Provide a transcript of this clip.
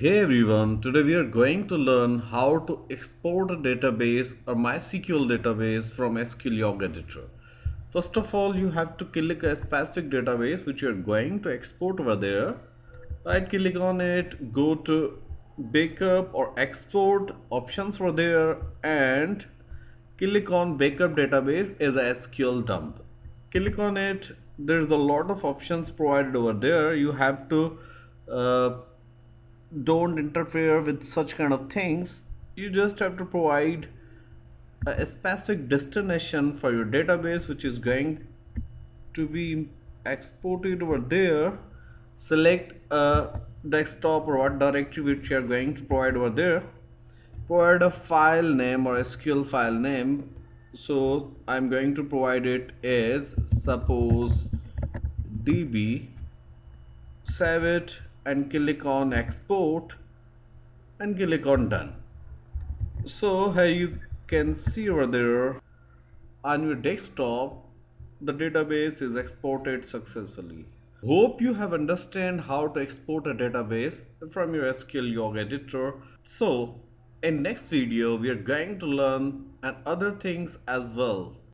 Hey everyone, today we are going to learn how to export a database or MySQL database from SQL Editor. First of all, you have to click a specific database which you are going to export over there. Right click on it, go to backup or export options for there and click on backup database as a SQL dump. Click on it, there's a lot of options provided over there. You have to uh, don't interfere with such kind of things you just have to provide a specific destination for your database which is going to be exported over there. Select a desktop or what directory which you are going to provide over there. Provide a file name or SQL file name. So I'm going to provide it as suppose db save it and click on export and click on done. So here you can see over there on your desktop the database is exported successfully. Hope you have understand how to export a database from your SQLyog editor. So in next video we are going to learn and other things as well